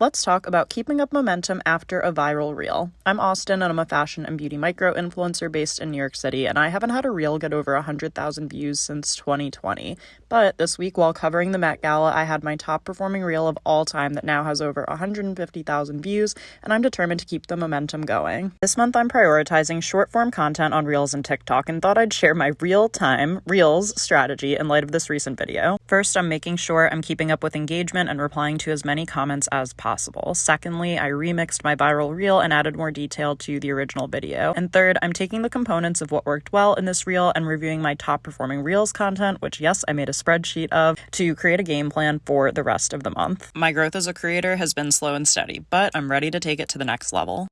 let's talk about keeping up momentum after a viral reel. I'm Austin and I'm a fashion and beauty micro influencer based in New York City, and I haven't had a reel get over 100,000 views since 2020. But this week, while covering the Met Gala, I had my top performing reel of all time that now has over 150,000 views, and I'm determined to keep the momentum going. This month, I'm prioritizing short form content on Reels and TikTok and thought I'd share my real time Reels strategy in light of this recent video. First, I'm making sure I'm keeping up with engagement and replying to as many comments as possible. Secondly, I remixed my viral reel and added more detail to the original video. And third, I'm taking the components of what worked well in this reel and reviewing my top performing reels content, which, yes, I made a spreadsheet of, to create a game plan for the rest of the month. My growth as a creator has been slow and steady, but I'm ready to take it to the next level.